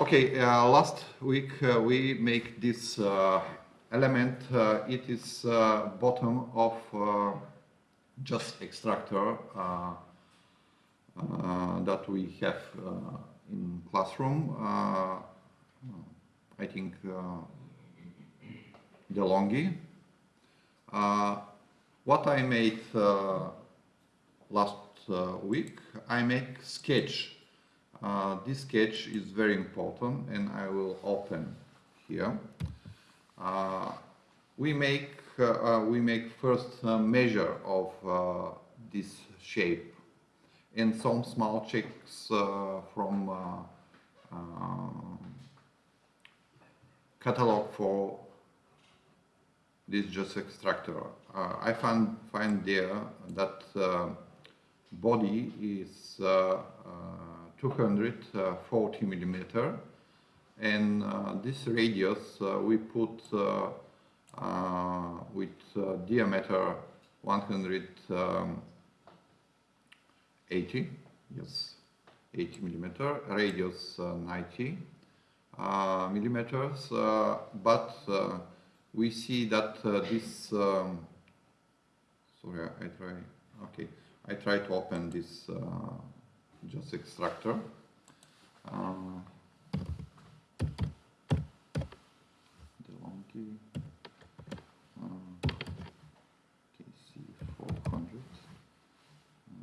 Okay, uh, last week uh, we make this uh, element. Uh, it is uh, bottom of uh, juice extractor that we have in classroom. I think DeLonghi. what I made last week, I make sketch uh, this sketch is very important and I will open here. Uh, we make uh, uh we make first measure of uh, this shape and some small checks uh, from catalog for this juice extractor. I find find there that body is 240 uh, millimeter. And uh, this radius uh, we put uh, uh with uh, diameter 180 um, yes 80 millimeter radius 90 millimeters but we see that this um, sorry I try okay I try to open this juice extractor. Uh, DeLonghi uh, KC400.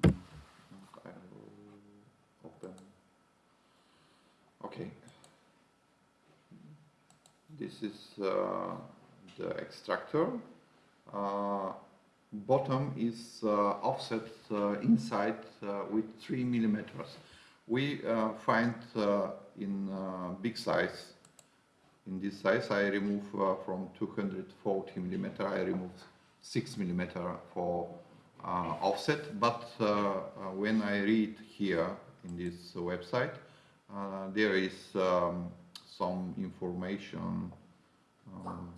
Uh, I will open. Okay. This is uh, the extractor. Uh, bottom is uh, offset uh, inside uh, with 3 millimeters. We find in big size, in this size I remove from 240 millimeter, I remove 6 millimeter for offset, but when I read here in this website, there is um, some information um,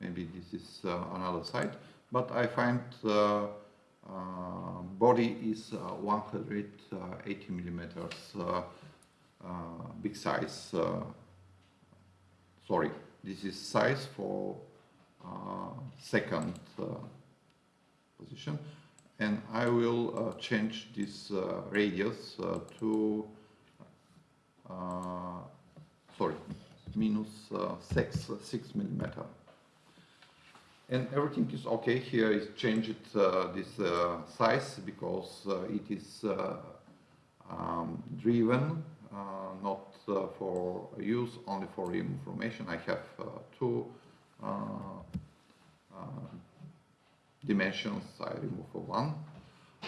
maybe this is uh, another site, but I find uh, uh, body is 180 millimeters big size. sorry, this is size for second position and I will uh, change this uh, radius uh, to sorry minus 6 6 millimeter and everything is okay. Here is changed uh, this uh, size because uh, it is uh, um, driven uh, not uh, for use only for information. I have two dimensions. I remove one.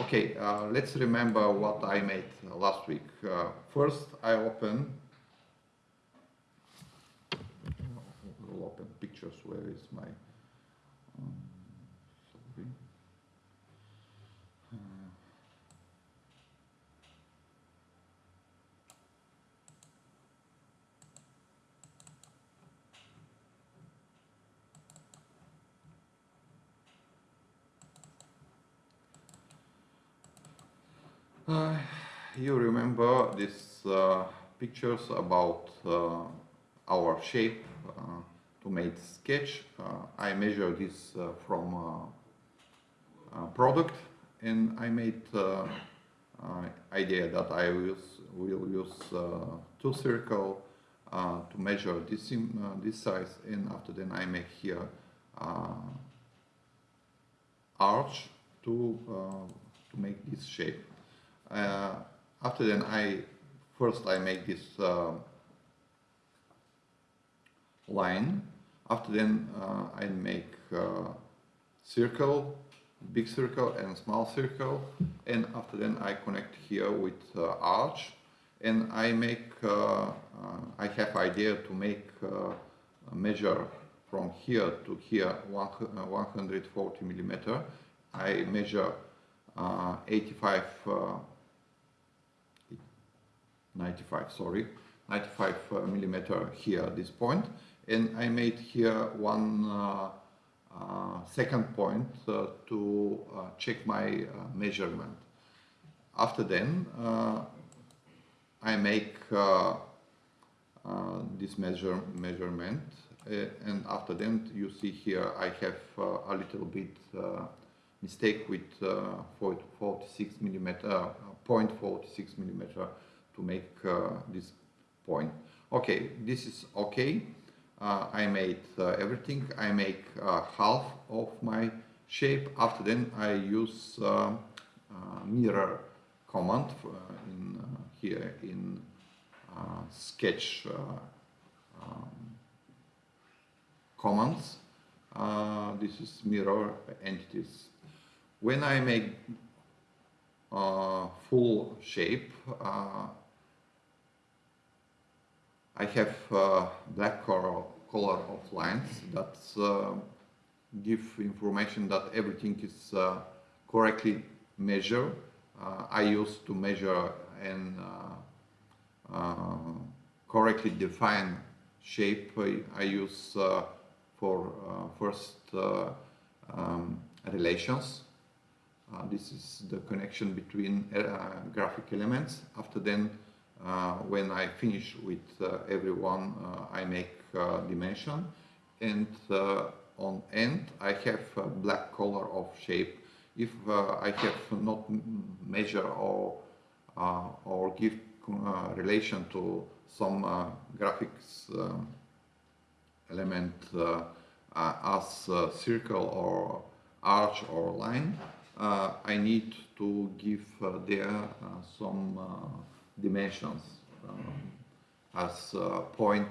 Okay let's remember what I made last week. First I open will open pictures. Where is my Uh, you remember these uh, pictures about uh, our shape uh, to make sketch. Uh, I measure this uh, from product and I made idea that I will, will use two circle to measure this, this size and after then I make here arch to, to make this shape. Uh, after then I first I make this uh, line. After then uh, I make circle big circle and small circle. And after then I connect here with uh, arch. And I make uh, uh, I have idea to make measure from here to here one, 140 millimeter. I measure 85 95 sorry 95 uh, millimeter here at this point. And I made here one uh, uh, second point to check my measurement. After then I make this measure measurement uh, and after that you see here I have uh, a little bit uh, mistake with uh, 46 millimeter, uh, 0.46 millimeter to make uh, this point. Okay, this is okay. Uh, I made uh, everything. I make uh, half of my shape. After then I use uh, uh, mirror command in uh, here in uh, sketch um, commands. this is mirror entities. When I make uh, full shape, uh, I have uh, black color, color of lines that uh, give information that everything is uh, correctly measured. Uh, I used to measure and correctly define shape. I, I use for first um, relations uh, this is the connection between uh, graphic elements. After then, uh, when I finish with every one, I make dimension. And on end, I have black color of shape. If I have not measure or or give relation to some graphics um, element uh, uh, as circle or arch or line, uh, I need to give uh, there uh, some dimensions um, as point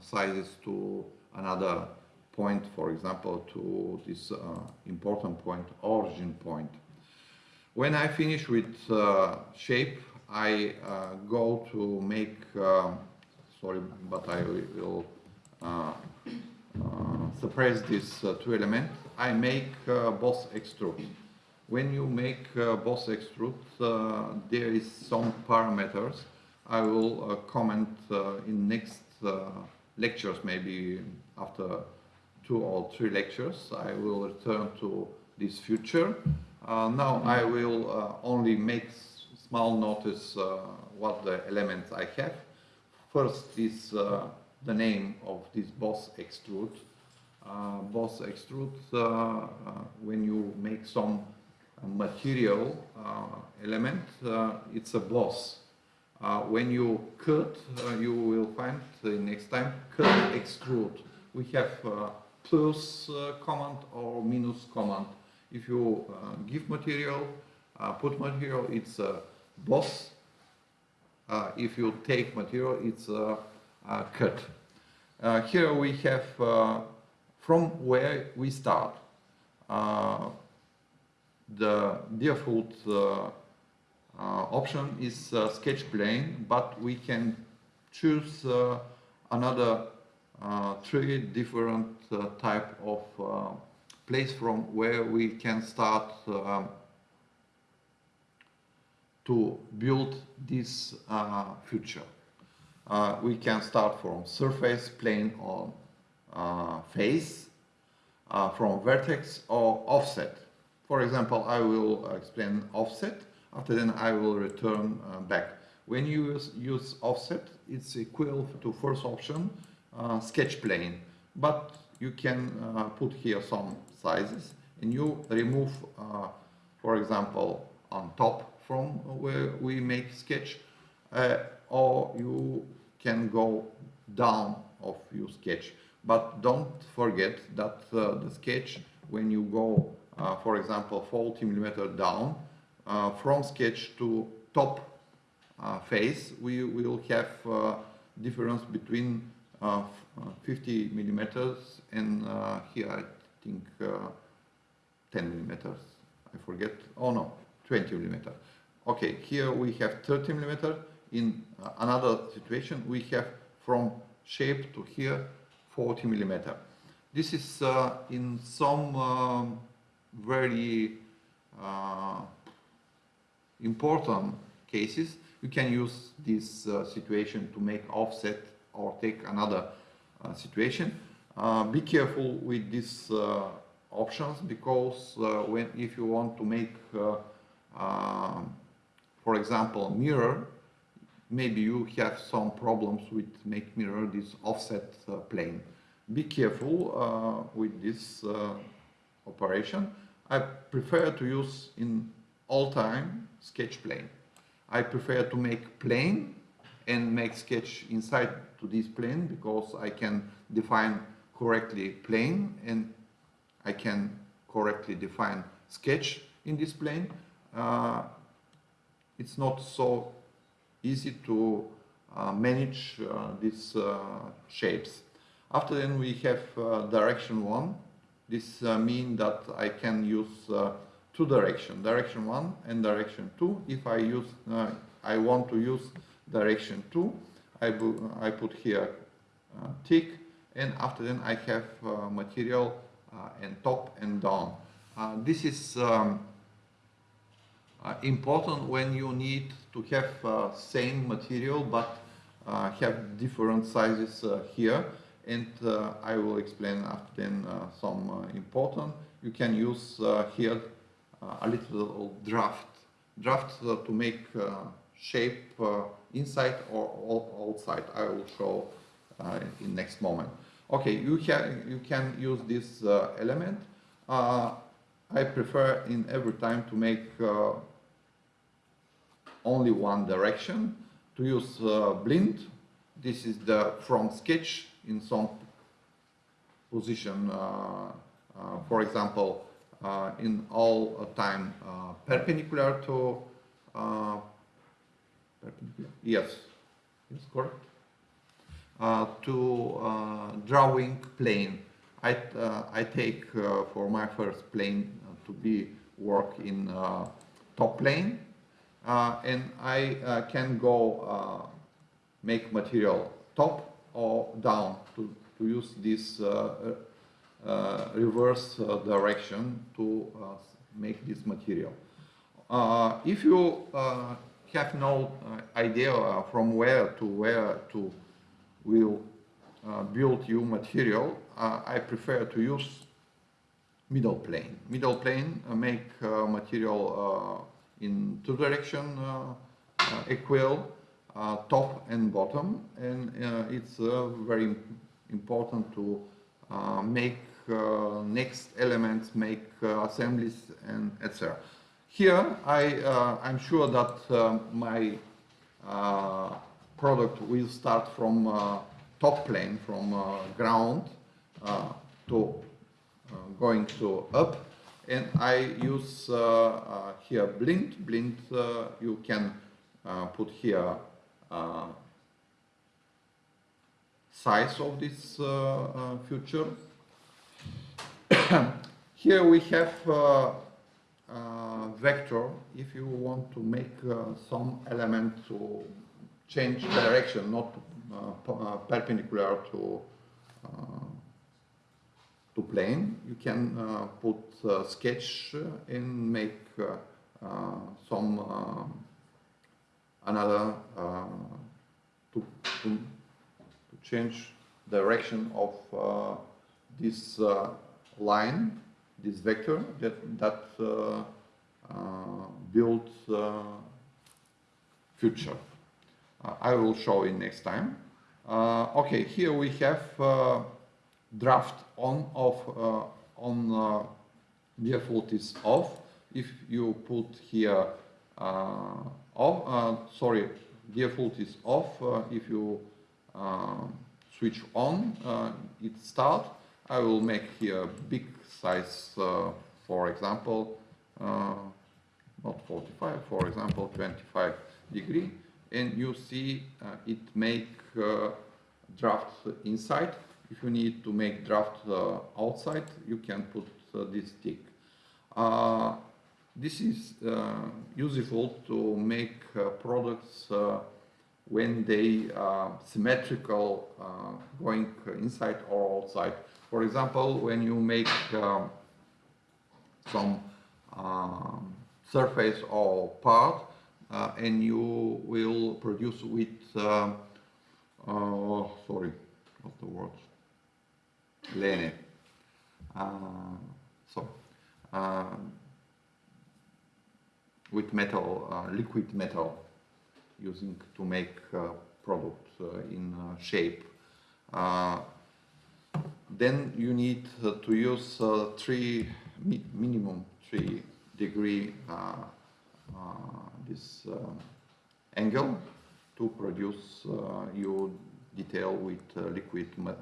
sizes to another point, for example, to this important point, origin point. When I finish with shape, I go to make, sorry, but I will uh, suppress these uh, two elements, I make uh, boss extrude. When you make uh, boss extrude, uh, there is some parameters. I will uh, comment uh, in next uh, lectures, maybe after two or three lectures. I will return to this future. Uh, now I will only make small notice what the elements I have. First is the name of this boss extrude. boss extrude, when you make some material uh, element, uh, it's a boss. Uh, when you cut, you will find next time cut extrude. We have plus command or minus command. If you give material, put material, it's a boss. if you take material, it's a, a cut. Uh, here we have uh, from where we start. Uh, the default uh, uh, option is uh, sketch plane, but we can choose another three different type of place from where we can start um, to build this uh, future. Uh, we can start from surface, plane or uh, face, from vertex or offset. For example, I will explain offset. After then, I will return uh, back. When you use, use, offset, it's equal to first option, uh, sketch plane. But you can uh, put here some sizes and you remove, uh, for example, on top from where we make sketch, uh, or you can go down of your sketch. But don't forget that uh, the sketch, when you go uh, for example, 40 millimeter down, uh, from sketch to top uh, face, we will have difference between 50 millimeters and here I think 10 millimeters. I forget. Oh no, 20 millimeter. Okay, here we have 30 millimeter. In uh, another situation, we have from shape to here 40 millimeter. This is uh, in some um, very uh, important cases, you can use this uh, situation to make offset or take another uh, situation. Uh, be careful with these uh, options because uh, when if you want to make, um, for example, mirror, maybe you have some problems with make mirror this offset plane. Be careful with this operation. I prefer to use in all time sketch plane. I prefer to make plane and make sketch inside to this plane because I can define correctly plane and I can correctly define sketch in this plane. Uh, it's not so easy to uh, manage uh, these uh, shapes. After then we have uh, direction 1. This uh, means that I can use two direction, direction 1 and direction 2. If I use, I want to use direction 2, I, I put here tick and after then I have material and top and down. this is um, uh, important when you need to have uh, same material but uh, have different sizes here and uh, I will explain after then uh, some uh, important. You can use here a little draft draft to make shape inside or outside. I will show uh, in next moment. Okay, you can you can use this uh, element. Uh, I prefer in every time to make only one direction. To use uh, blind, this is the from sketch in some position, uh, uh, for example, uh, in all time uh, perpendicular to, uh, perpendicular, yes, yes, correct, uh, to drawing plane. I, I take for my first plane to be work in top plane and I can go make material top or down to, to use this reverse direction to make this material. if you have no idea from where to where to will uh, build your material, uh, I prefer to use middle plane. Middle plane uh, make material in two direction uh, uh, equal uh, top and bottom and it's very important to make next elements, make assemblies and etc. Here I, I'm sure that my product will start from uh, top plane, from uh, ground uh, to going to up and I use uh, uh, here blind. Blind uh, you can put here size of this future. here we have uh, vector if you want to make uh, some element to change direction not uh, perpendicular to to plane. You can uh, put uh, sketch and make uh, some another to, to, to, change direction of this line, this vector that, that builds future. Uh, I will show it next time. Uh, okay, here we have uh, draft on uh, on uh, default is off. If you put here uh, off, sorry, default is off. if you switch on, it start. I will make here big size, for example, not 45, for example, 25 degree, and you see uh, it make uh, draft inside if you need to make draft uh, outside, you can put uh, this tick. Uh, this is useful to make products when they are symmetrical going inside or outside. For example, when you make um, some um, surface or part uh, and you will produce with uh, uh, sorry what's the word Lene. Uh, so, uh, with metal, uh, liquid metal. using to make uh, product uh, in shape. Then you need to use three mi minimum three degree this angle to produce your detail with liquid ma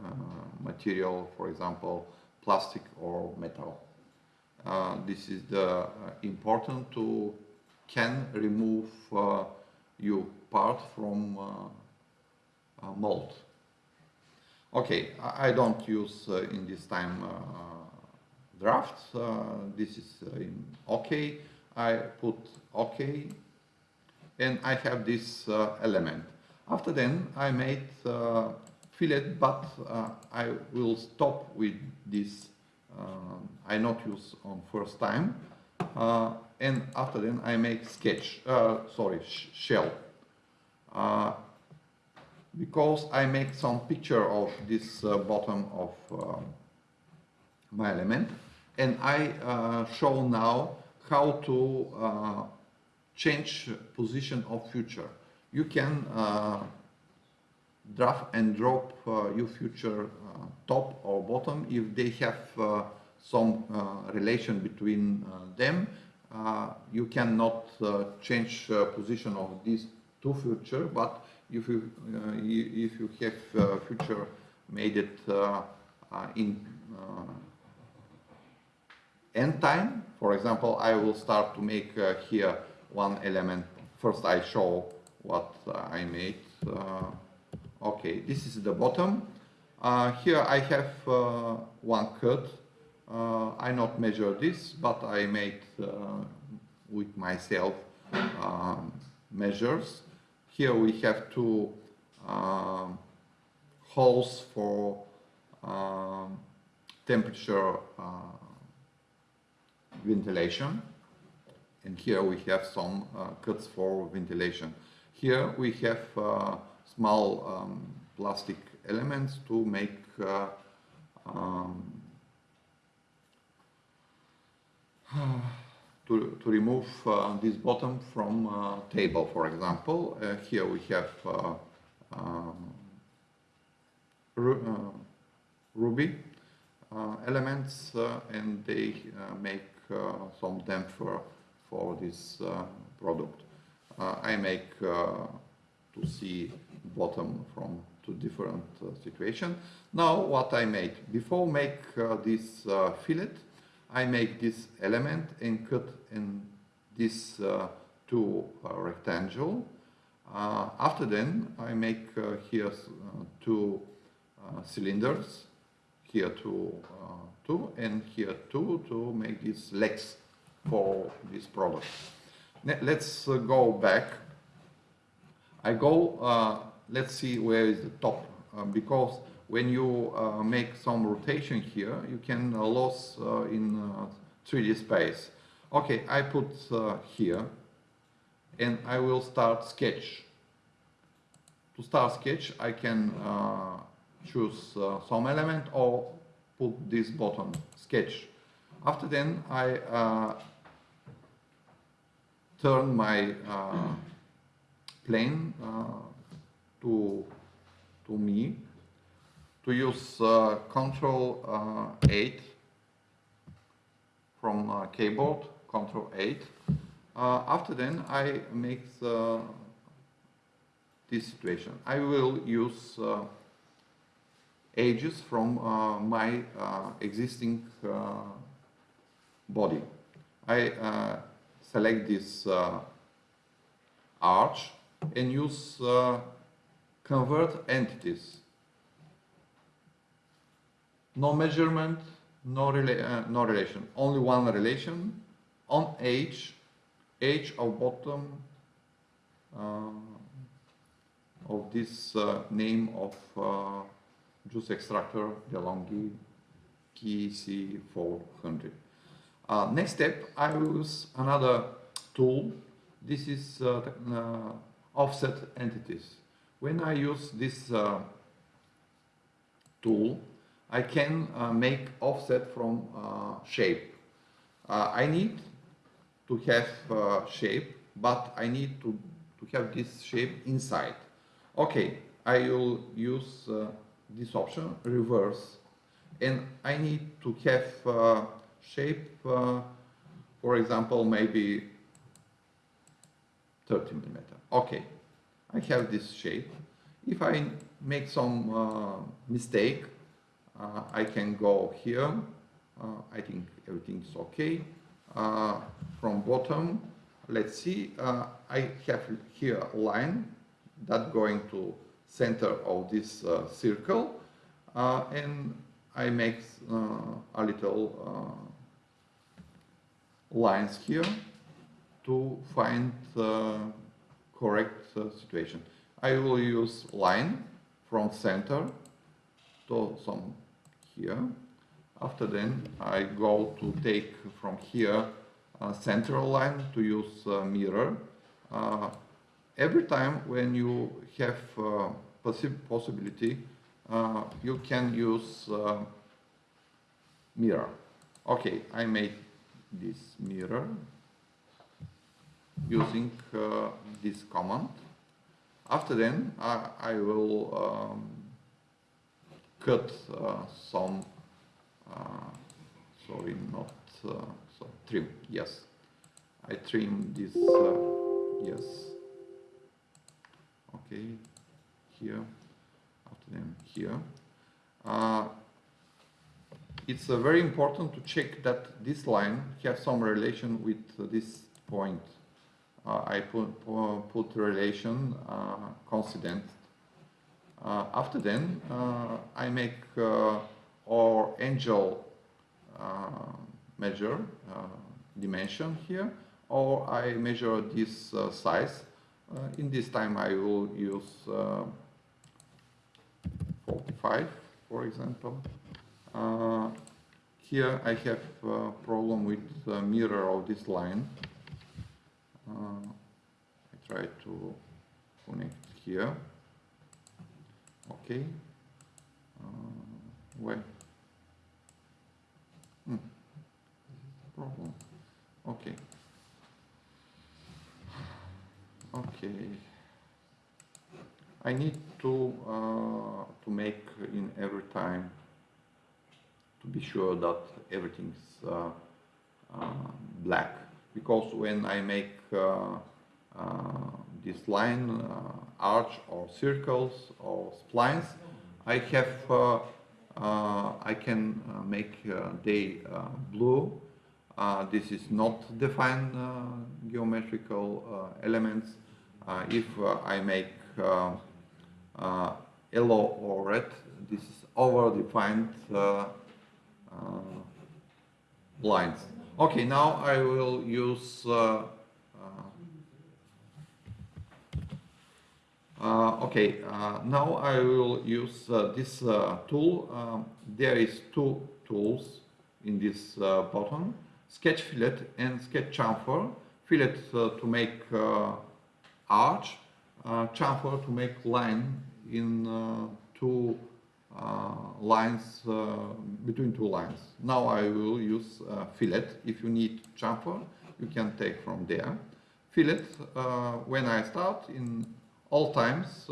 material, for example, plastic or metal. Uh, this is the uh, important to can remove uh, your part from mold. Okay, I, don't use in this time draft. this is in OK. I put OK and I have this uh, element. After then I made uh, fillet but uh, I will stop with this I not use on first time and after then I make sketch, sorry, sh shell because I make some picture of this uh, bottom of uh, my element and I uh, show now how to uh, change position of future. You can uh, draft and drop uh, your future top or bottom if they have some relation between them. Uh, you cannot uh, change uh, position of these two future, but if you uh, if you have uh, future made it uh, in end time, for example, I will start to make here one element. First, I show what I made. okay, this is the bottom. here I have one cut. I not measure this, but I made with myself um, measures. Here we have two um, holes for um, temperature uh, ventilation and here we have some uh, cuts for ventilation. Here we have uh, small um, plastic elements to make uh, um, to, remove uh, this bottom from uh, table, for example. Uh, here we have uh, um, uh, ruby uh, elements and they make some damper for this product. I make to see bottom from two different situations. Now what I make, before make this fillet, I make this element and cut in this uh, two uh, rectangle. Uh, after then, I make uh, here two cylinders, here two, two, and here two to make these legs for this product. Let's go back. I go, let's see where is the top, because when you uh, make some rotation here, you can uh, lose uh, in 3D uh, space. Okay, I put here and I will start sketch. To start sketch, I can choose some element or put this button, sketch. After then, I turn my plane to, to me to use uh, Control uh, 8 from uh, keyboard, Control 8. Uh, after then, I make the, this situation. I will use uh, edges from uh, my existing body. I select this arch and use convert entities no measurement, no, rela uh, no relation, only one relation on age, age of bottom uh, of this uh, name of uh, juice extractor DeLonghi KC400. Uh, next step, I use another tool. This is uh, offset entities. When I use this tool, I can uh, make offset from uh, shape. Uh, I need to have shape, but I need to, to have this shape inside. Okay, I will use this option, reverse, and I need to have shape, for example, maybe 30 millimeter. Okay, I have this shape. If I make some uh, mistake, I can go here. Uh, I think everything is okay. Uh, from bottom, let's see, uh, I have here a line that going to center of this uh, circle and I make a little lines here to find the correct uh, situation. I will use line from center to some here. After then I go to take from here a central line to use mirror. Uh, every time when you have uh, possi possibility uh, you can use mirror. Okay, I made this mirror using uh, this command. After then, I, I will um, cut uh, some, uh, sorry, not, uh, so trim, yes. I trim this, uh, yes. Okay, here, after them here. Uh, it's very important to check that this line have some relation with this point uh, I put, put relation uh. Uh, Uh, after then, uh, I make uh, or angel measure dimension here, or I measure this size. in this time, I will use 45, for example. Uh, here I have a problem with the mirror of this line. Uh, I try to connect here. Okay. Uh, where? Hmm. Problem. Okay. Okay. I need to uh, to make in every time to be sure that everything's uh, uh, black because when I make uh, uh, this line, uh, arch or circles or splines, I have uh, uh, I can uh, make they blue. this is not defined geometrical elements. if I make yellow or red, this is over-defined uh, uh, lines. Okay, now I will use uh, uh, okay, uh, now I will use uh, this uh, tool. Um, there is two tools in this uh, button, sketch fillet and sketch chamfer. Fillet to make arch, chamfer to make line in two uh, lines uh, between two lines. Now I will use uh, fillet. If you need chamfer, you can take from there. Fillet, when I start in all times,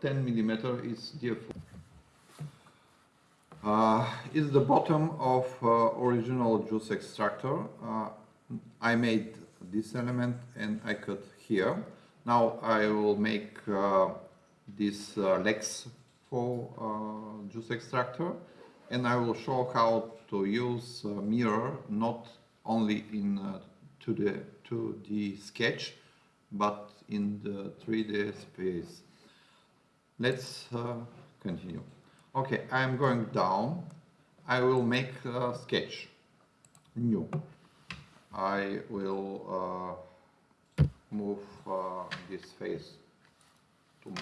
10 millimeter is default. Uh, is the bottom of uh, original juice extractor. Uh, I made this element and I cut here. Now I will make these legs for uh, juice extractor and I will show how to use uh, mirror not only in uh, to the to the sketch but in the 3D space. Let's uh, continue. Okay, I'm going down. I will make a sketch. New. I will uh, move uh, this face to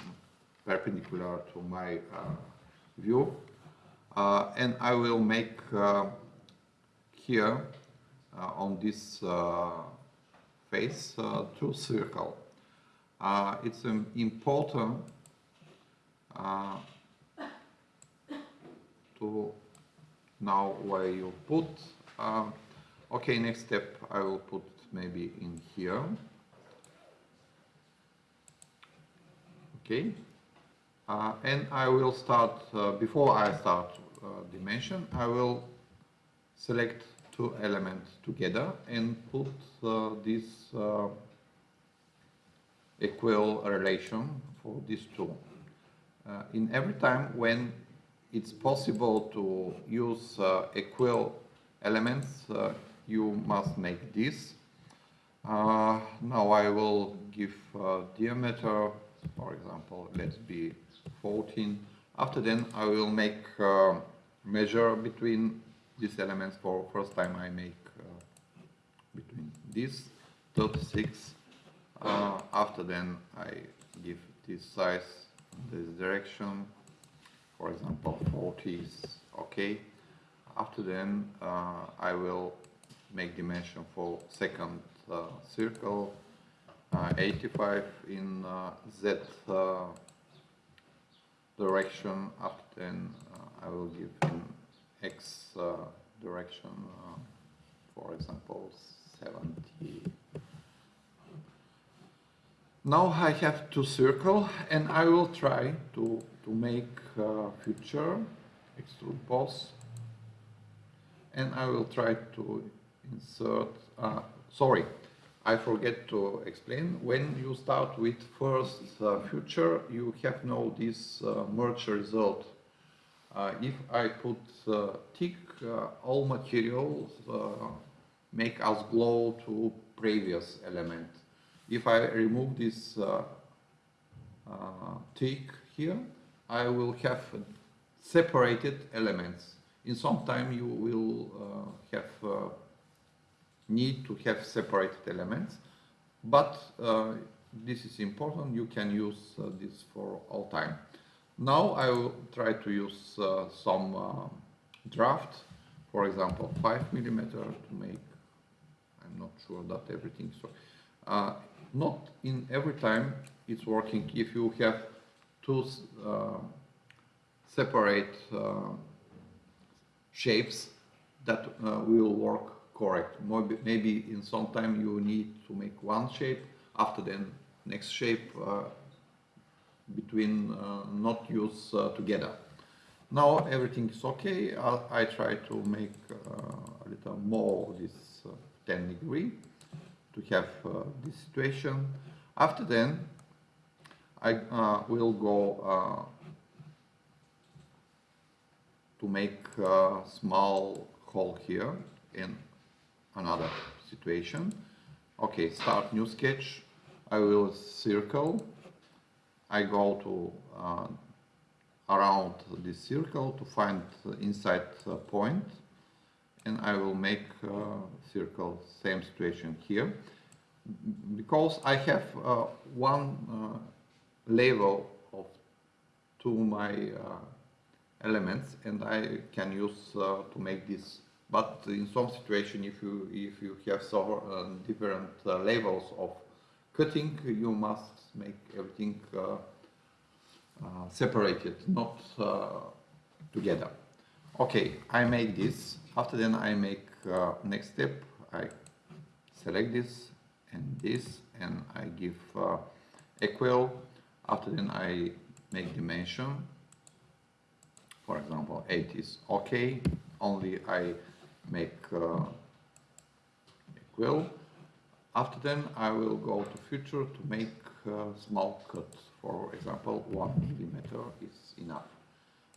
perpendicular to my uh, view. Uh, and I will make uh, here on this face two circle. it's um, important to now where you put uh, okay next step I will put maybe in here Okay. Uh, and I will start, uh, before I start uh, dimension, I will select two elements together and put uh, this uh, equal relation for these two. Uh, in every time when it's possible to use uh, equal elements, uh, you must make this. Uh, now I will give diameter, for example, let's be 14. After then I will make measure between these elements for first time I make uh, between this 36 uh, after then I give this size this direction for example 40 is okay. After then uh, I will make dimension for second circle uh, 85 in Z direction. After then I will give X uh, direction uh, for example 70 now I have to circle and I will try to, to make uh, future extrude boss and I will try to insert, uh, sorry, I forget to explain, when you start with first uh, future you have now this uh, merge result. Uh, if I put uh, tick, uh, all materials uh, make us glow to previous element if I remove this uh, uh, tick here, I will have separated elements. In some time you will have need to have separated elements, but this is important, you can use this for all time. Now I will try to use some draft, for example 5 millimeter to make, I'm not sure that everything so not in every time it's working. If you have two uh, separate uh, shapes that uh, will work correct. Maybe, maybe in some time you need to make one shape, after then next shape uh, between uh, not use uh, together. Now everything is okay. I, I try to make a little more this 10 degree to have uh, this situation. After then, I uh, will go uh, to make a small hole here in another situation. Okay, start new sketch. I will circle. I go to uh, around this circle to find the inside uh, point and I will make uh, circle same situation here. Because I have uh, one level of to my elements and I can use to make this. But in some situation if you if you have uh, different levels of cutting you must make everything separated not together okay I make this after then I make uh, next step, I select this and this and I give uh, equal. After then I make dimension. For example, 8 is okay. Only I make uh, equal. After then I will go to future to make uh, small cut. For example, 1 millimeter is enough.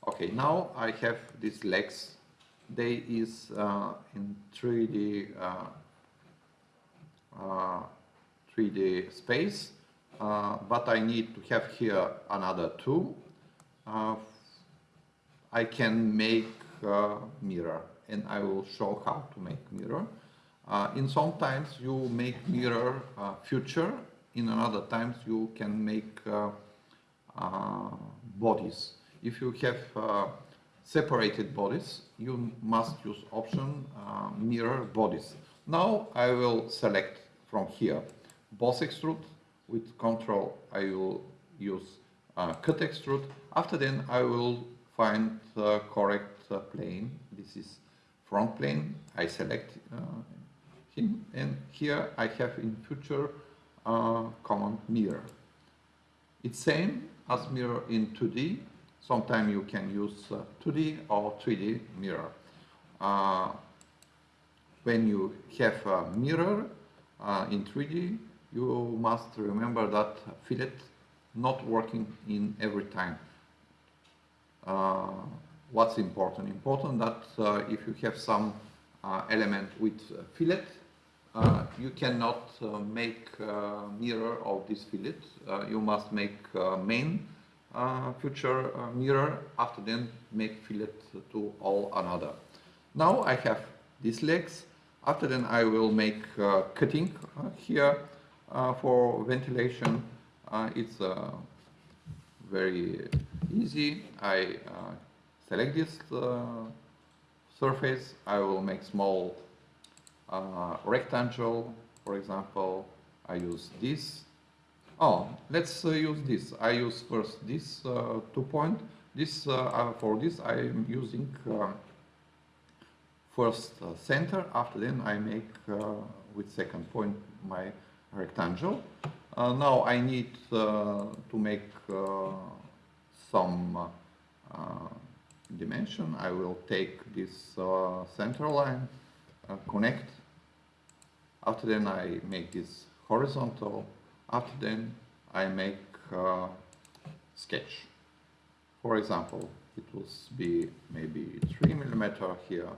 Okay, now I have these legs they is uh, in 3D uh, 3D uh, space, uh, but I need to have here another two. Uh, I can make mirror, and I will show how to make mirror. In some times you make mirror future, in another times you can make bodies. If you have separated bodies, you must use option uh, mirror bodies. Now I will select from here boss extrude with control I will use uh, cut extrude. After then I will find the correct uh, plane. This is front plane. I select uh, him and here I have in future uh, command mirror. It's same as mirror in 2D. Sometimes you can use uh, 2D or 3D mirror. Uh, when you have a mirror uh, in 3D, you must remember that fillet not working in every time. Uh, what's important? Important that uh, if you have some element with fillet, uh, you cannot uh, make uh, mirror of this fillet. Uh, you must make uh, main uh, future mirror, after then make fillet to all another. Now I have these legs. After then I will make cutting here for ventilation. it's very easy. I select this surface. I will make small uh, rectangle, for example, I use this. Oh, let's uh, use this. I use first this uh, two point. This uh, uh, for this I am using um, first uh, center. After then I make with second point my rectangle. now I need to make some dimension. I will take this center line, connect after then I make this horizontal. After then I make uh, sketch. For example, it will be maybe 3 millimeter here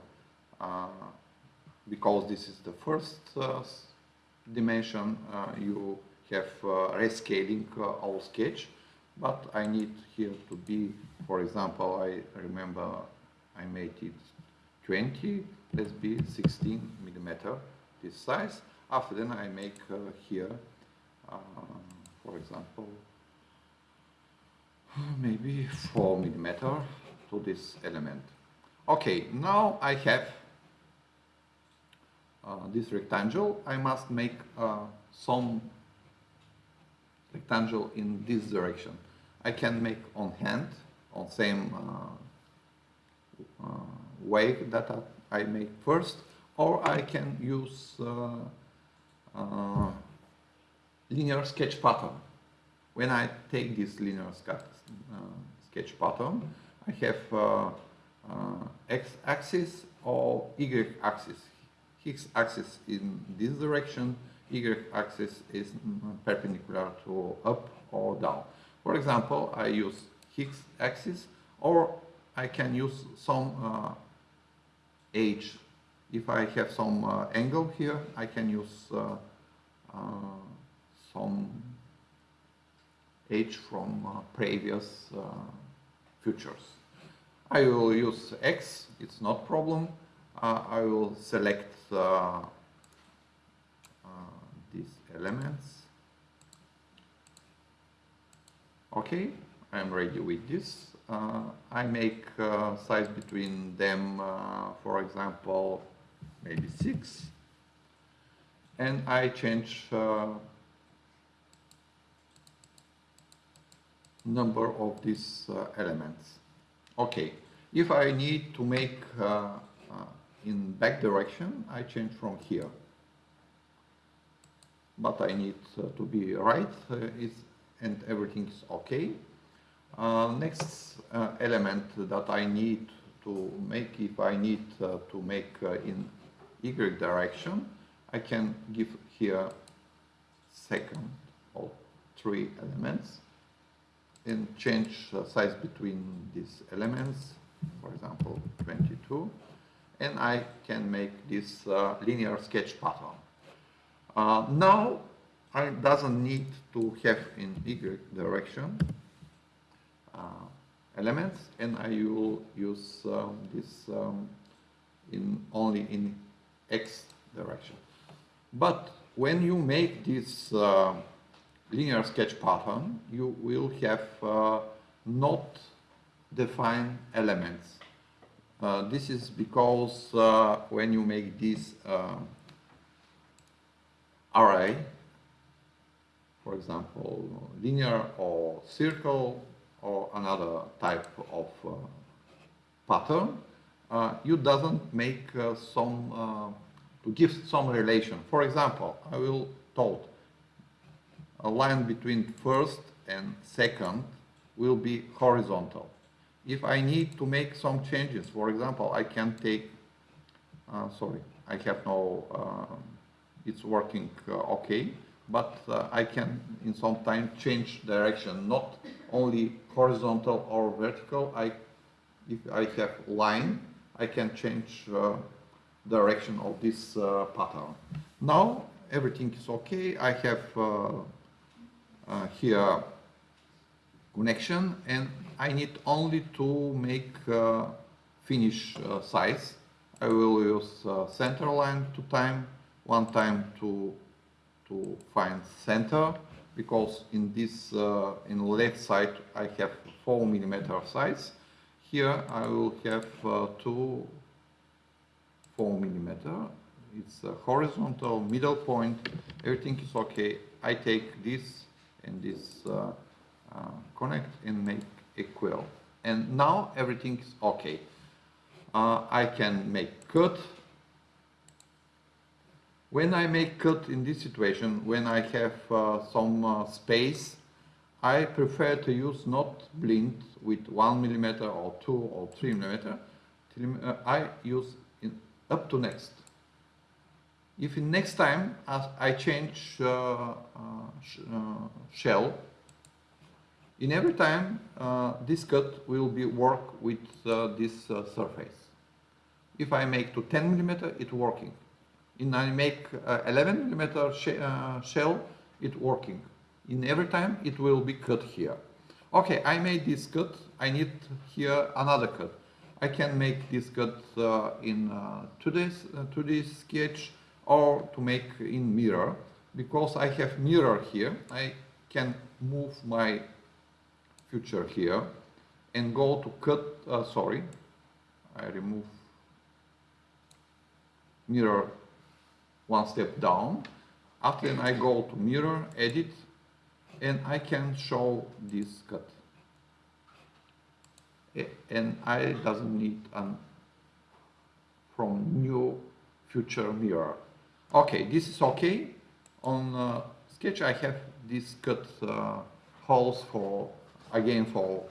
uh, because this is the first uh, dimension uh, you have uh, rescaling uh, all sketch but I need here to be for example I remember I made it 20 let's be 16 millimeter this size. After then I make uh, here, uh, for example, maybe 4 millimeter to this element. Okay, now I have uh, this rectangle. I must make uh, some rectangle in this direction. I can make on hand, on same uh, uh, way that I make first, or I can use uh, uh, linear sketch pattern. When I take this linear sketch, uh, sketch pattern, I have x-axis or y-axis. X-axis in this direction, y-axis is perpendicular to up or down. For example, I use x-axis or I can use some uh, age if I have some uh, angle here, I can use uh, uh, some h from uh, previous uh, futures. I will use x, it's not problem. Uh, I will select these elements. Okay, I'm ready with this. I make size between them, for example, maybe 6 and I change uh, number of these uh, elements. Okay, if I need to make uh, uh in back direction, I change from here. But I need uh, to be right uh, is, and everything is okay. next element that I need to make, if I need to make in y direction, I can give here second of three elements and change the size between these elements, for example 22, and I can make this uh, linear sketch pattern. Uh, now I doesn't need to have in y direction uh, elements and I will use um, this um, in only in x direction. But when you make this uh, linear sketch pattern, you will have uh, not defined elements. Uh, this is because uh, when you make this uh, array, for example, linear or circle or another type of uh, pattern, you doesn't make uh, some, uh, to give some relation. For example, I will told a line between first and second will be horizontal. If I need to make some changes, for example, I can take, uh, sorry, I have no, uh, it's working uh, okay, but uh, I can in some time change direction, not only horizontal or vertical. I, if I have line, I can change uh, direction of this uh, pattern. Now everything is okay. I have uh, here connection and I need only to make finish size. I will use center line two time, one time to to find center because in this uh, in left side I have four millimeter size. Here I will have uh, two four millimeter. It's a horizontal middle point. Everything is okay. I take this and this uh, uh, connect and make equal And now everything is okay. Uh, I can make cut. When I make cut in this situation, when I have uh, some uh, space, I prefer to use not blind with one millimeter or two or three millimeter. Uh, I use up to next. If in next time I change uh, uh, uh, shell, in every time uh, this cut will be work with uh, this surface. If I make to 10 millimeter, it working. In I make 11 millimeter sh shell, it working. In every time it will be cut here. Okay, I made this cut. I need here another cut. I can make this cut uh, in uh, today's, uh, sketch or to make in mirror. Because I have mirror here, I can move my future here and go to cut, uh, sorry, I remove mirror one step down. After then I go to mirror, edit, and I can show this cut. And I doesn't need an from new future mirror. Okay, this is okay. On uh, sketch I have this cut uh, holes for again for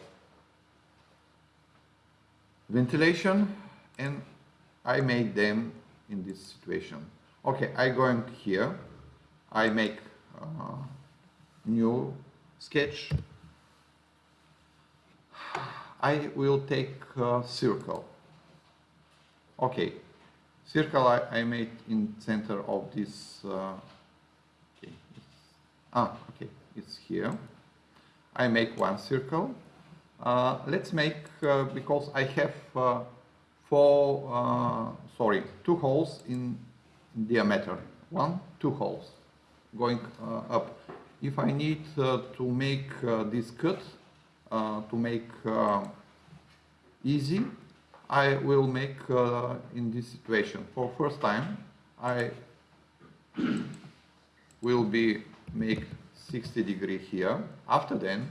ventilation and I make them in this situation. Okay, I going here, I make uh, new sketch. I will take a circle. Okay, circle I, I made in center of this. Uh, okay, ah, okay, it's here. I make one circle. Uh, let's make, uh, because I have uh, four, uh, sorry, two holes in diameter. One, two holes going uh, up. If I need uh, to make this cut, to make easy, I will make in this situation. For first time, I will be make 60 degree here. After then,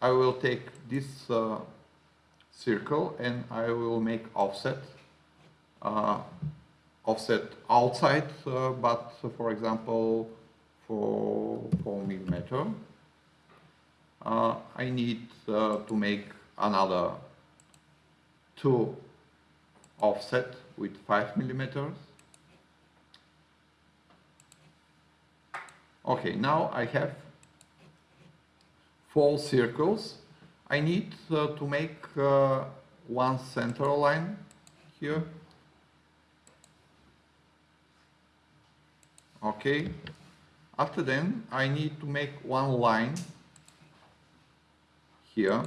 I will take this uh, circle and I will make offset. Uh, offset outside, uh, but for example, for 4 millimeter. Uh, I need uh, to make another two offset with 5 millimeters. Okay, now I have four circles. I need uh, to make uh, one center line here. Okay. After then, I need to make one line here,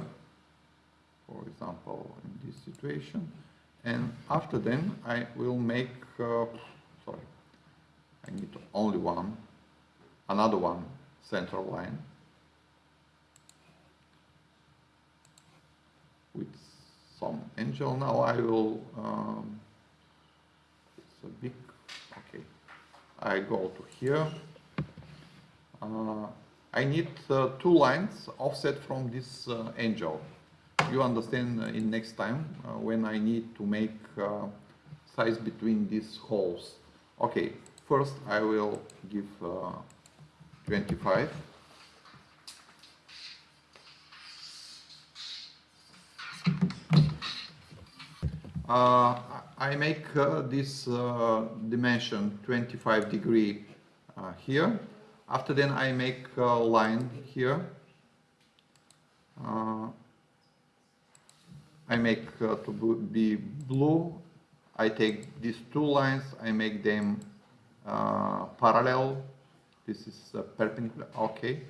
for example, in this situation. And after then, I will make, uh, sorry, I need only one another one central line with some angel. Now I will, um, it's a big, okay, I go to here. Uh, I need uh, two lines offset from this uh, angel. You understand in next time when I need to make size between these holes. Okay, first I will give 25. Uh, I make uh, this uh, dimension 25 degree here after then I make a line here. Uh, I make uh, to be blue. I take these two lines, I make them parallel. This is perpendicular, okay.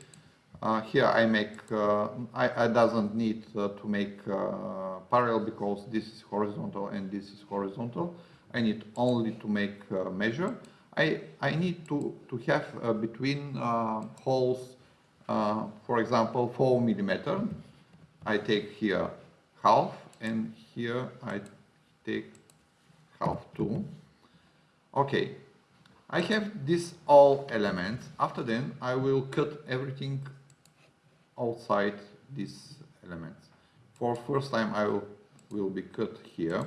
Uh, here I make, uh, I, I doesn't need uh, to make uh, parallel because this is horizontal and this is horizontal. I need only to make uh, measure. I, I need to, to have uh, between holes, for example, 4 millimeter. I take here half and here I take half too. Okay, I have these all elements. After then, I will cut everything outside these elements. For first time I will, will be cut here.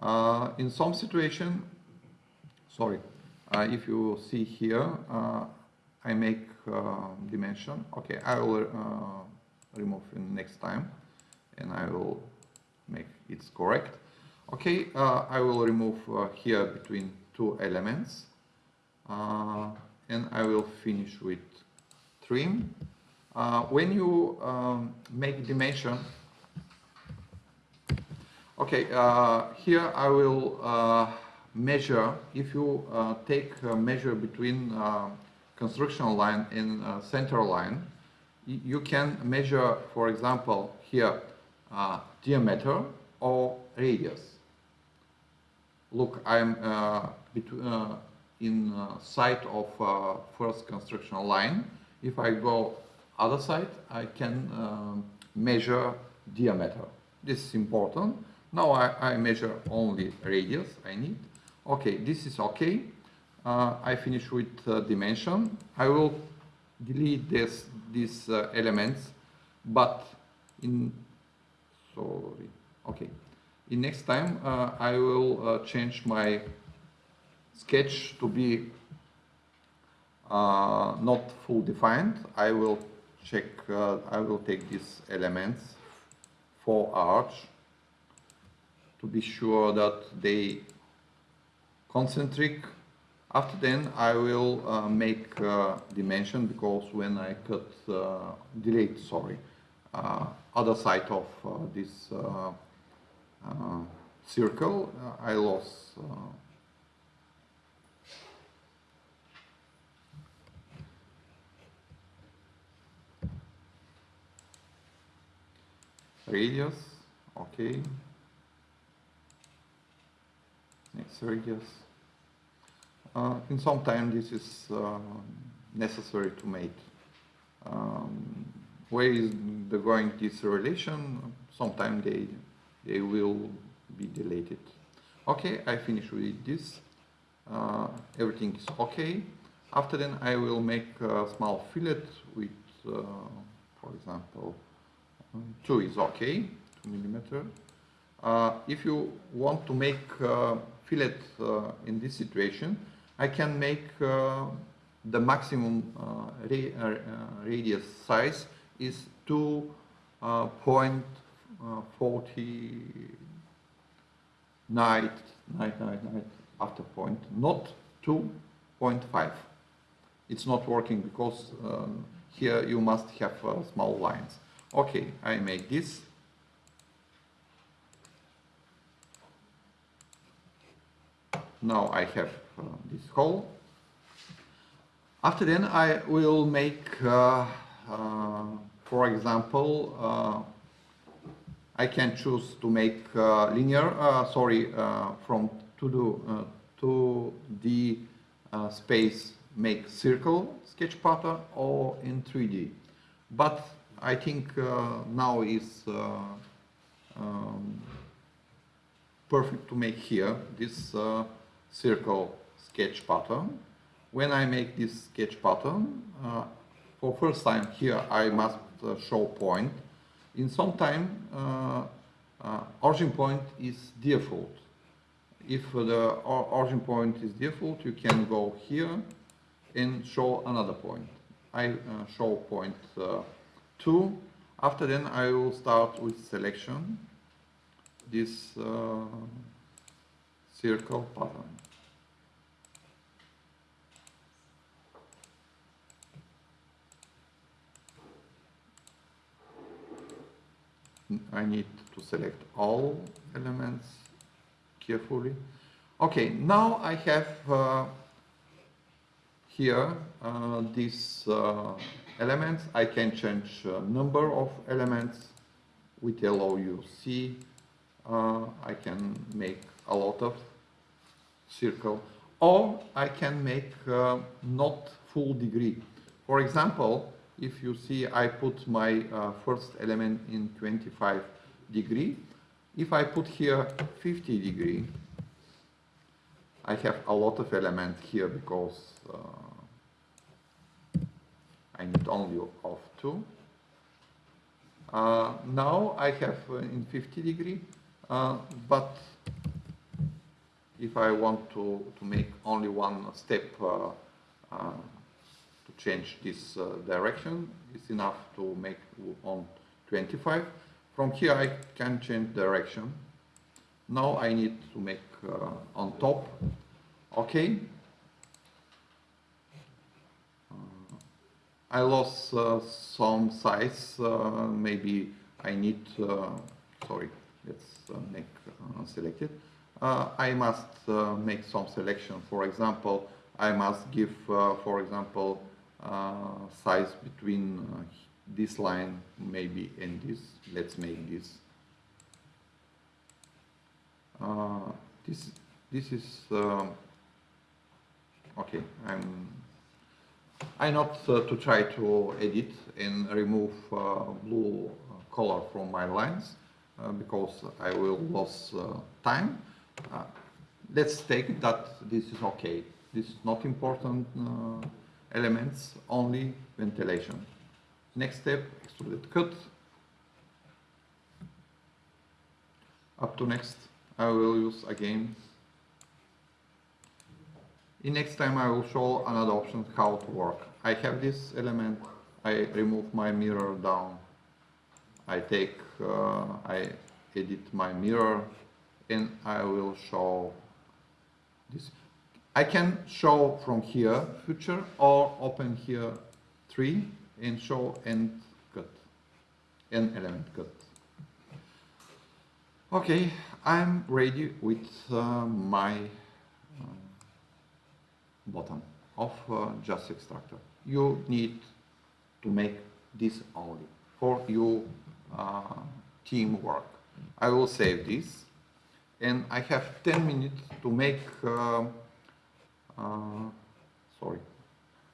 Uh, in some situation, sorry, uh, if you see here, uh, I make uh, dimension. Okay, I will uh, remove next time and I will make it correct. Okay, I will remove here between two elements and I will finish with trim. Uh, when you um, make dimension, okay, uh, here I will uh, measure, if you uh, take a measure between uh, construction line and uh, center line, you can measure, for example, here diameter or radius. Look, I'm in side of first construction line. If I go other side, I can um, measure diameter. This is important. Now I, I, measure only radius I need. Okay, this is okay. Uh, I finish with uh, dimension. I will delete this, these uh, elements, but in, sorry, okay. In next time, uh, I will uh, change my sketch to be uh, not full defined. I will check, I will take these elements for arch to be sure that they concentric. After then I will uh, make uh, dimension because when I cut, uh, delete, sorry, uh, other side of uh, this circle, I lost radius okay next radius uh, in some time this is uh, necessary to make. Um, where is the going this relation? Sometime they they will be deleted. Okay I finish with this. Uh, everything is okay. After then I will make a small fillet with uh, for example 2 is okay, 2 millimeter. Uh, if you want to make uh, fillet uh, in this situation, I can make uh, the maximum uh, ra uh, radius size is 2.40 night, night, night, night after point, not 2.5. It's not working because um, here you must have small lines. Okay, I make this. Now I have uh, this hole. After then I will make, uh, uh, for example, uh, I can choose to make linear, sorry, from to do to the space make circle sketch pattern or in 3D. But I think uh, now is uh, um, perfect to make here this uh, circle sketch pattern. When I make this sketch pattern, uh, for first time here I must uh, show point. In some time, uh, origin point is default. If the origin point is default, you can go here and show another point. I show point 2. After then I will start with selection. this uh, circle pattern. I need to select all elements carefully. Okay, now I have uh, here uh, these uh, elements. I can change uh, number of elements with see. Uh, I can make a lot of circle or I can make uh, not full degree. For example, if you see I put my uh, first element in 25 degree, if I put here 50 degree, I have a lot of element here because uh, I need only of two. Uh, now I have uh, in 50 degree, uh, but if I want to, to make only one step uh, change this uh, direction, it's enough to make on 25. From here I can change direction. Now I need to make on top, okay, I lost uh, some size. Uh, maybe I need, uh, sorry, let's make selected. it. I must make some selection. For example, I must give, for example, size between this line maybe and this. Let's make this. this this is okay. I'm I not uh, to try to edit and remove uh, blue uh, color from my lines uh, because I will lose uh, time. Uh, let's take that this is okay. This is not important elements, only ventilation. Next step, extruded cut. Up to next, I will use again in next time I will show another option how to work. I have this element, I remove my mirror down, I take, uh, I edit my mirror and I will show this. I can show from here future or open here tree and show end cut, end element cut. Okay, I'm ready with uh, my bottom of uh, juice extractor. You need to make this only for your uh, teamwork. I will save this and I have 10 minutes to make, uh, sorry,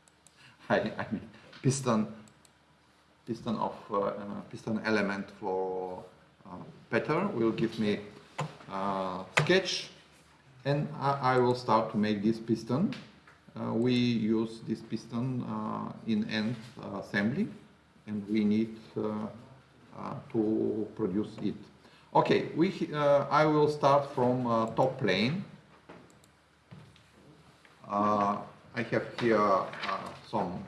I, I mean piston, piston of uh, uh, piston element for Peter will give me sketch and I, I will start to make this piston uh, we use this piston uh, in end assembly and we need to produce it. Okay, we, I will start from top plane. I have here some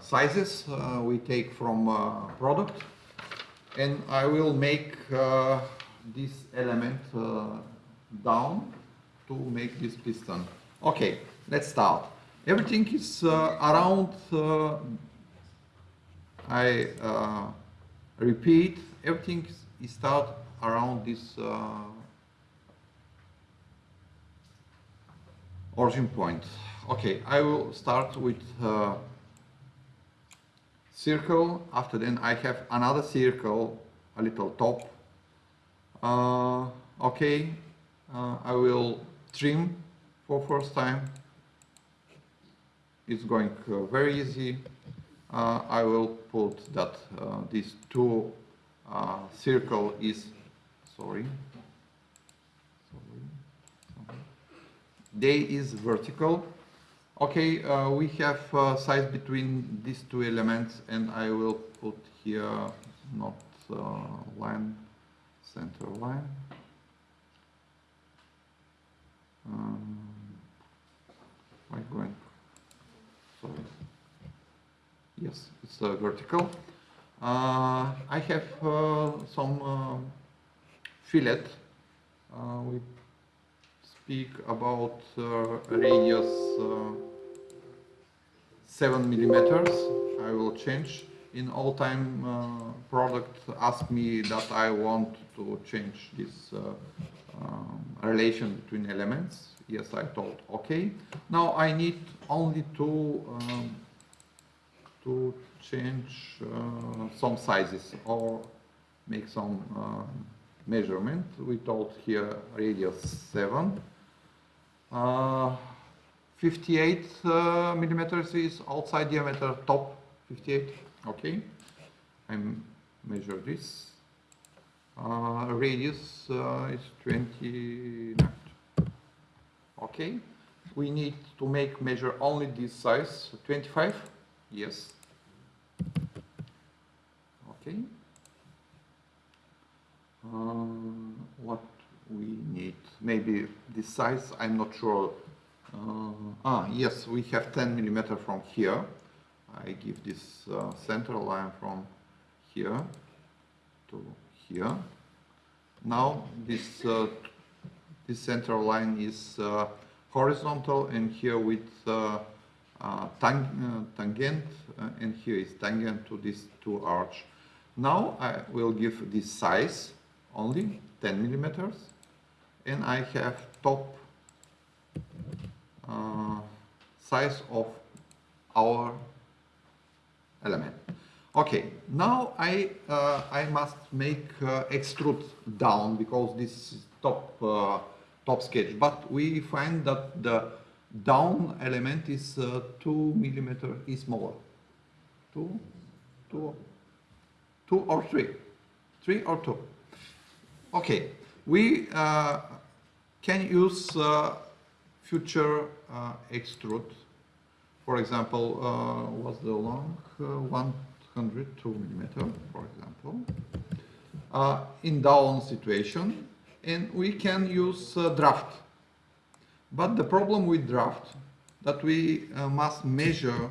sizes we take from product and I will make this element down to make this piston. Okay, let's start. Everything is uh, around, uh, I uh, repeat, everything is start around this uh, origin point. Okay, I will start with uh, circle, after then I have another circle, a little top. Uh, okay, I will trim for first time. It's going uh, very easy. Uh, I will put that uh, these two uh, circle is, sorry, they is vertical. Okay, uh, we have uh, size between these two elements and I will put here not line, center line. Um, I'm going, sorry. Yes, it's uh, vertical. Uh, I have uh, some uh, fillet. Uh, we speak about uh, radius uh, 7 millimeters. I will change. In all time uh, product ask me that I want to change this um, relation between elements. Yes, I told okay. Now I need only to um, to change uh, some sizes or make some uh, measurement. We told here radius 7. Uh, 58 uh, millimeters is outside diameter top 58 okay. I measure this. Uh, radius is 29 okay. We need to make measure only this size 25 yes. Okay. Um, what we need maybe this size I'm not sure uh, ah, yes, we have 10 millimeter from here. I give this uh, center line from here to here. Now this uh, this center line is uh, horizontal and here with uh, uh, tang tangent and here is tangent to these two arch. Now I will give this size only 10 millimeters and I have top uh, size of our element. Okay, now I, uh, I must make uh, extrude down because this is top, uh, top sketch, but we find that the down element is uh, 2 millimeter is smaller. 2, 2, 2 or 3? 3 or 2? Okay, we uh, can use future uh, extrude, for example, uh, was the long uh, 102 millimeter, for example, in down situation, and we can use draft. But the problem with draft that we must measure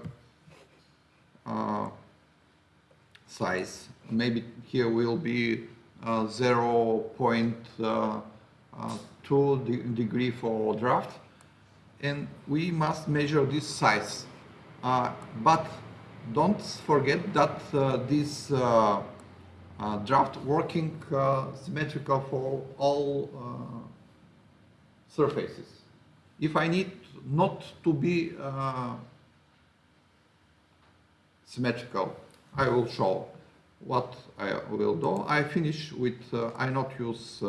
size. Maybe here will be uh, 0.2 de degree for draft and we must measure this size. Uh, but don't forget that uh, this uh, uh draft working uh, symmetrical for all uh, surfaces. If I need not to be symmetrical, I will show what I will do. I finish with, I not use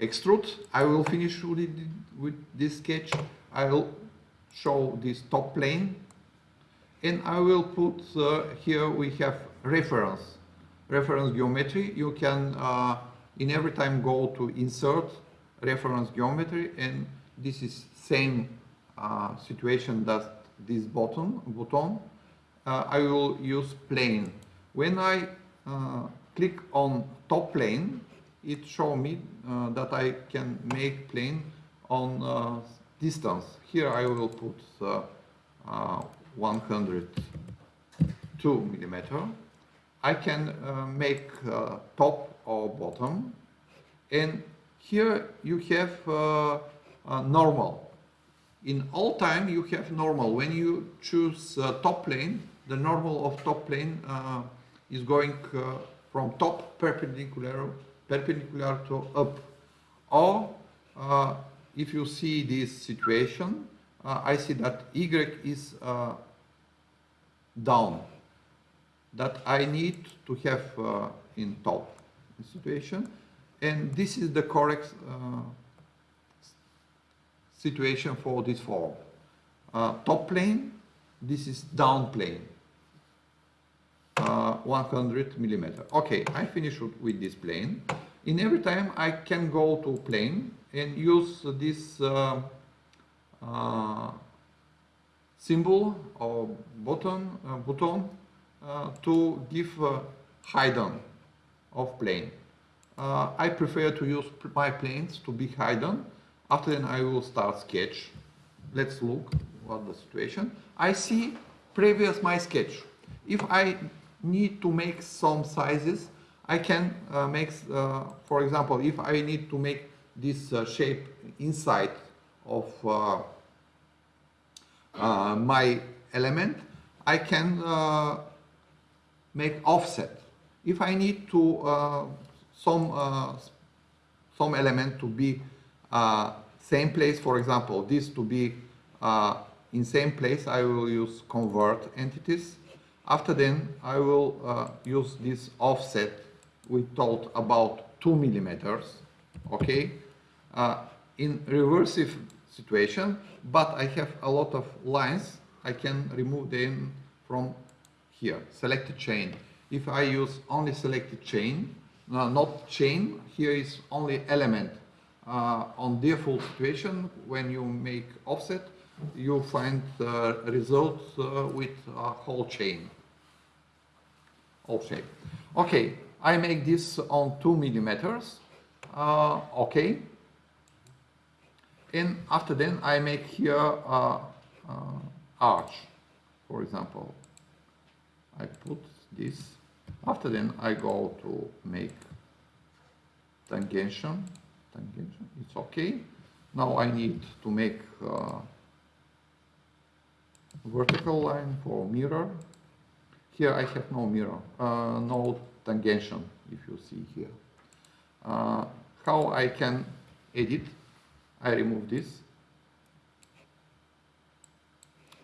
extrude. I will finish with, it, with this sketch. I will show this top plane and I will put uh, here we have reference reference geometry you can uh, in every time go to insert reference geometry and this is same uh, situation that this button button uh, I will use plane when I uh, click on top plane it show me uh, that I can make plane on uh, distance. Here I will put uh 102 millimeter. I can uh, make uh, top or bottom and here you have normal. In all time you have normal. When you choose top plane, the normal of top plane is going from top perpendicular perpendicular to up. Or uh, if you see this situation, uh, I see that Y is uh, down. That I need to have uh, in top situation. And this is the correct uh, situation for this form. Uh, top plane, this is down plane. Uh, 100 millimeter. Okay, I finish with this plane. In every time I can go to plane and use this uh, uh, symbol or button, uh, button uh, to give hidden of plane. I prefer to use my planes to be hidden. After then I will start sketch. Let's look what the situation. I see previous my sketch. If I need to make some sizes, I can uh, make, uh, for example, if I need to make this uh, shape inside of uh, uh, my element, I can uh, make offset. If I need to some some element to be same place, for example, this to be in same place, I will use convert entities. After then, I will uh, use this offset we told about two millimeters, okay? Uh, in reversive situation, but I have a lot of lines, I can remove them from here, selected chain. If I use only selected chain, no, not chain, here is only element. Uh, on default situation, when you make offset, you find the result uh, with a whole chain. Shape. Okay, I make this on two millimeters. Uh, okay. And after then I make here a, arch, for example. I put this. After then I go to make tangential. Tangential, it's okay. Now I need to make uh, vertical line for mirror. Here I have no mirror, uh, no tangential, if you see here. Uh, how I can edit? I remove this.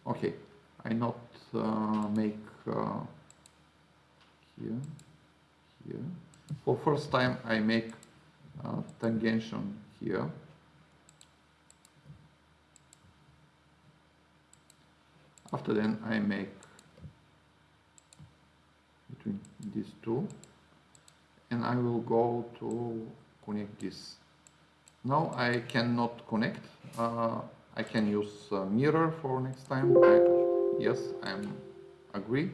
Okay, I not uh, make uh, here, here. For first time I make uh, tangential here. After then I make between these two and I will go to connect this. Now I cannot connect. Uh, I can use mirror for next time. I, yes, I am agree.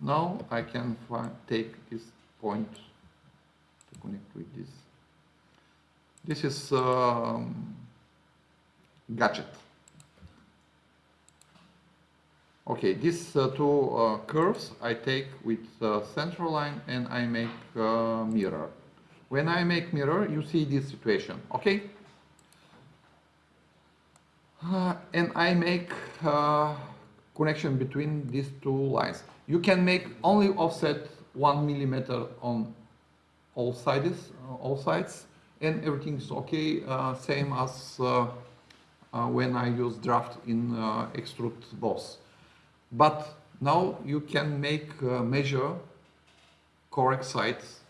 Now I can take this point to connect with this. This is um, gadget. Okay, these uh, two uh, curves I take with uh, central line and I make uh, mirror. When I make mirror, you see this situation, okay? Uh, and I make uh, connection between these two lines. You can make only offset one millimeter on all sides, all sides, and everything is okay, same as when I use draft in extrude boss. But now you can make uh, measure correct sites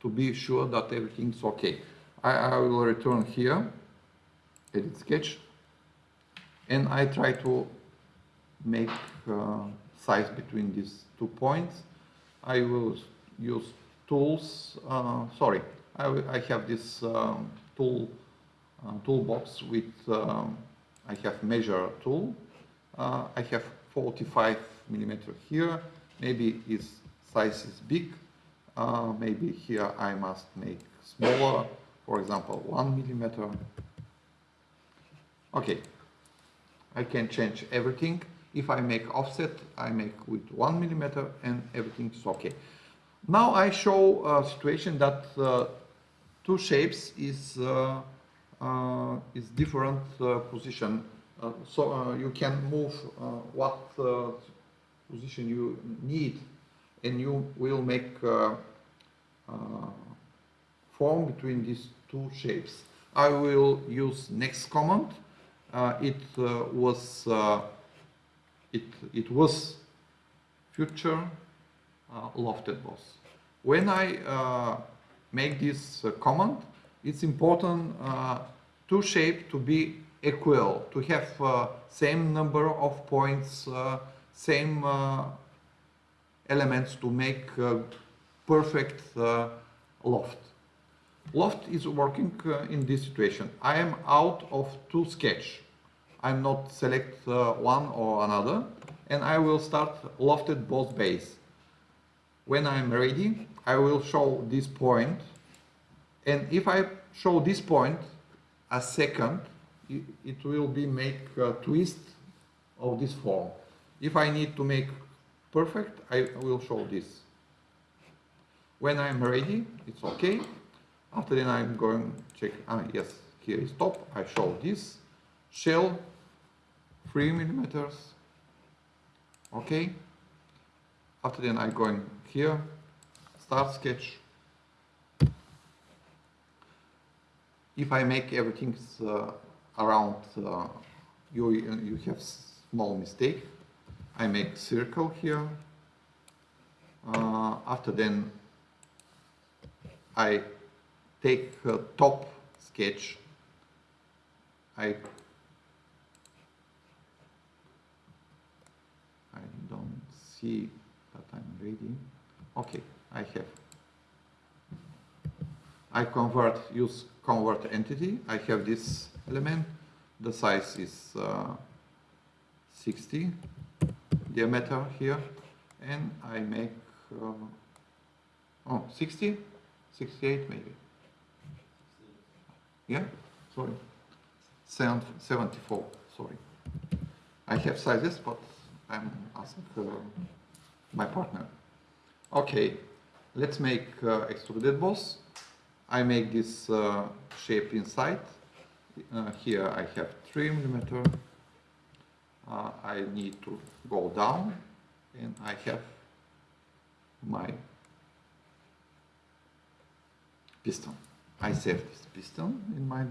to be sure that everything's okay. I, I will return here, edit sketch, and I try to make uh, size between these two points. I will use tools, uh, sorry, I, I, have this um, tool uh, toolbox with, um, I have measure tool, uh, I have 45 millimeter here. Maybe its size is big. Uh, maybe here I must make smaller, for example, one millimeter. Okay, I can change everything. If I make offset, I make with one millimeter and everything is okay. Now I show a situation that uh, two shapes is uh, uh, is different uh, position so uh, you can move uh, what position you need and you will make form between these two shapes. I will use next command. it was it it was future uh, lofted boss. When I uh, make this uh, command, it's important two shape to be equal, to have uh, same number of points, uh, same uh, elements to make perfect loft. Loft is working in this situation. I am out of two sketch. I'm not select one or another and I will start lofted both base. When I'm ready, I will show this point and if I show this point a second, it will be make a twist of this form. If I need to make perfect, I will show this. When I'm ready, it's okay. After then I'm going check, ah, yes, here is top. I show this shell, three millimeters. Okay. After then I'm going here, start sketch. If I make everything uh, around, uh, you, you have small mistake. I make circle here. Uh, after then I take top sketch. I I don't see that I'm ready. Okay, I have. I convert, use convert entity. I have this element. The size is uh, 60 diameter here. And I make, uh, oh, 60, 68 maybe. Yeah, sorry. Seven- 74, sorry. I have sizes, but I'm asking uh, my partner. Okay, let's make uh, extruded boss. I make this uh, shape inside. Uh, here I have 3 millimeter. Uh, I need to go down and I have my piston. I save this piston in my